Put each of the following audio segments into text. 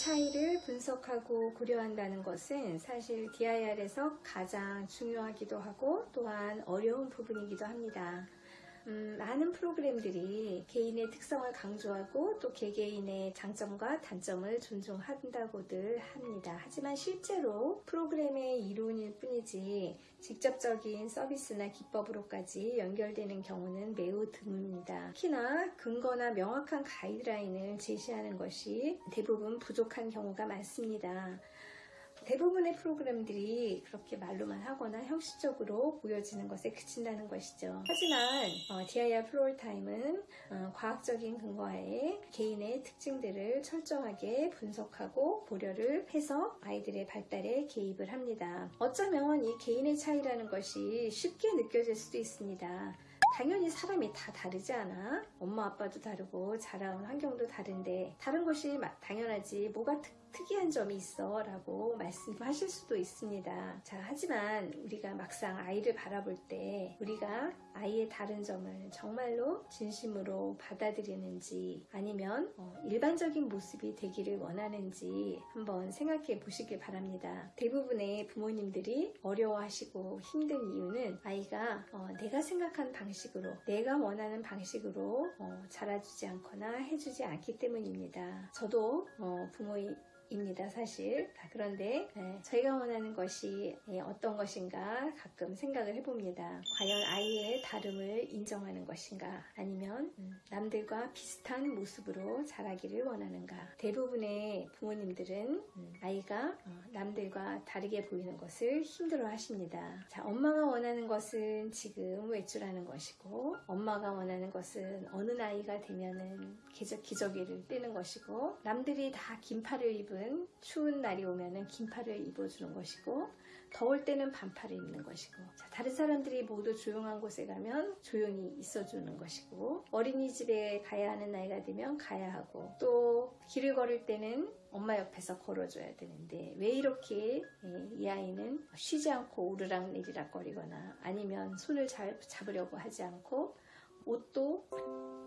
차이를 분석하고 고려한다는 것은 사실 DIR에서 가장 중요하기도 하고 또한 어려운 부분이기도 합니다. 음, 많은 프로그램들이 개인의 특성을 강조하고 또 개개인의 장점과 단점을 존중한다고들 합니다. 하지만 실제로 프로그램의 이론일 뿐이지 직접적인 서비스나 기법으로까지 연결되는 경우는 매우 드뭅니다. 특히나 근거나 명확한 가이드라인을 제시하는 것이 대부분 부족한 경우가 많습니다. 대부분의 프로그램들이 그렇게 말로만 하거나 형식적으로 보여지는 것에 그친다는 것이죠. 하지만 어, DIR floor time은 어, 과학적인 근거하에 개인의 특징들을 철저하게 분석하고 고려를 해서 아이들의 발달에 개입을 합니다. 어쩌면 이 개인의 차이라는 것이 쉽게 느껴질 수도 있습니다. 당연히 사람이 다 다르지 않아? 엄마 아빠도 다르고 자라온 환경도 다른데 다른 것이 당연하지 뭐가 특 특이한 점이 있어 라고 말씀하실 수도 있습니다. 자, 하지만 우리가 막상 아이를 바라볼 때 우리가 아이의 다른 점을 정말로 진심으로 받아들이는지 아니면 어, 일반적인 모습이 되기를 원하는지 한번 생각해 보시길 바랍니다. 대부분의 부모님들이 어려워하시고 힘든 이유는 아이가 어, 내가 생각한 방식으로 내가 원하는 방식으로 어, 자라주지 않거나 해주지 않기 때문입니다. 저도 어, 부모의 입니다 사실. 그런데 네, 저희가 원하는 것이 예, 어떤 것인가 가끔 생각을 해봅니다. 과연 아이의 다름을 인정하는 것인가? 아니면 음, 남들과 비슷한 모습으로 자라기를 원하는가? 대부분의 부모님들은 음, 아이가 어, 남들과 다르게 보이는 것을 힘들어 하십니다. 자 엄마가 원하는 것은 지금 외출하는 것이고 엄마가 원하는 것은 어느 나이가 되면은 기저귀를 떼는 것이고 남들이 다 긴팔을 입은 여름은 추운 날이 오면 긴팔을 입어주는 것이고 더울 때는 반팔을 입는 것이고 자, 다른 사람들이 모두 조용한 곳에 가면 조용히 있어주는 것이고 어린이집에 가야 하는 나이가 되면 가야 하고 또 길을 걸을 때는 엄마 옆에서 걸어줘야 되는데 왜 이렇게 예, 이 아이는 쉬지 않고 오르락 내리락 거리거나 아니면 손을 잘 잡으려고 하지 않고 옷도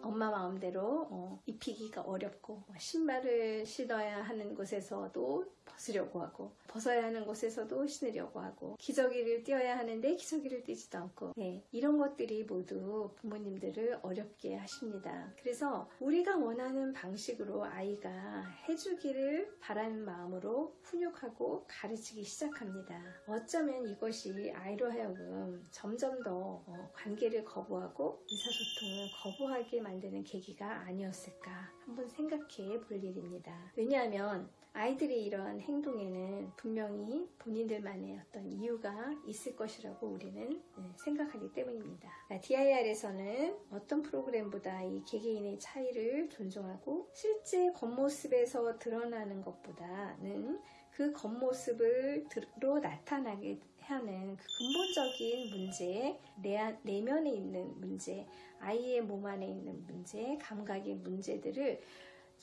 엄마 마음대로 어, 입히기가 어렵고 신발을 신어야 하는 곳에서도 벗으려고 하고 벗어야 하는 곳에서도 신으려고 하고 기저귀를 띄어야 하는데 기저귀를 띄지도 않고 네, 이런 것들이 모두 부모님들을 어렵게 하십니다. 그래서 우리가 원하는 방식으로 아이가 해주기를 바라는 마음으로 훈육하고 가르치기 시작합니다. 어쩌면 이것이 아이로 하여금 점점 더 어, 관계를 거부하고 의사소통 을 거부하게 만드는 계기가 아니었을까 한번 생각해 볼 일입니다. 왜냐하면 아이들이 이러한 행동에는 분명히 본인들만의 어떤 이유가 있을 것이라고 우리는 네, 생각하기 때문입니다. DIR에서는 어떤 프로그램보다 이 개개인의 차이를 존중하고 실제 겉모습에서 드러나는 것보다는 그 겉모습으로 나타나게 하는 그 근본적인 문제, 내, 내면에 있는 문제, 아이의 몸 안에 있는 문제, 감각의 문제들을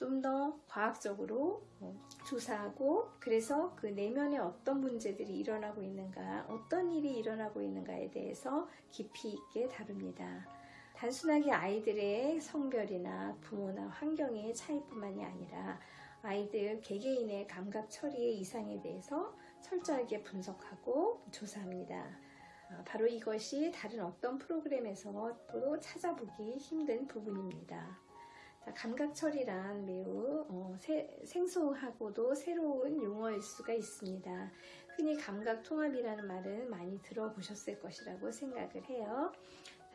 좀 더 과학적으로 어, 조사하고 그래서 그 내면에 어떤 문제들이 일어나고 있는가 어떤 일이 일어나고 있는가에 대해서 깊이 있게 다룹니다. 단순하게 아이들의 성별이나 부모나 환경의 차이뿐만이 아니라 아이들 개개인의 감각 처리의 이상에 대해서 철저하게 분석하고 조사합니다. 어, 바로 이것이 다른 어떤 프로그램에서도 찾아보기 힘든 부분입니다. 감각 처리란 매우 어, 세, 생소하고도 새로운 용어일 수가 있습니다. 흔히 감각 통합이라는 말은 많이 들어보셨을 것이라고 생각을 해요.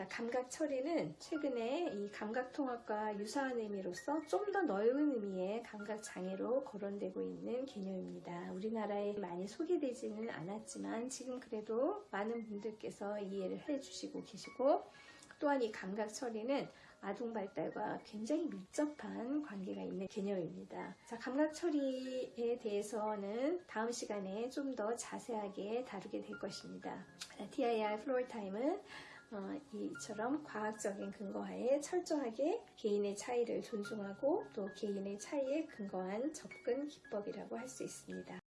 감각 처리는 최근에 이 감각통합과 유사한 의미로서 좀 더 넓은 의미의 감각 장애로 거론되고 있는 개념입니다. 우리나라에 많이 소개되지는 않았지만 지금 그래도 많은 분들께서 이해를 해주시고 계시고 또한 이 감각 처리는 아동 발달과 굉장히 밀접한 관계가 있는 개념입니다. 자, 감각 처리에 대해서는 다음 시간에 좀 더 자세하게 다루게 될 것입니다. TIR 플로어 타임은 어, 이처럼 과학적인 근거하에 철저하게 개인의 차이를 존중하고 또 개인의 차이에 근거한 접근 기법이라고 할 수 있습니다.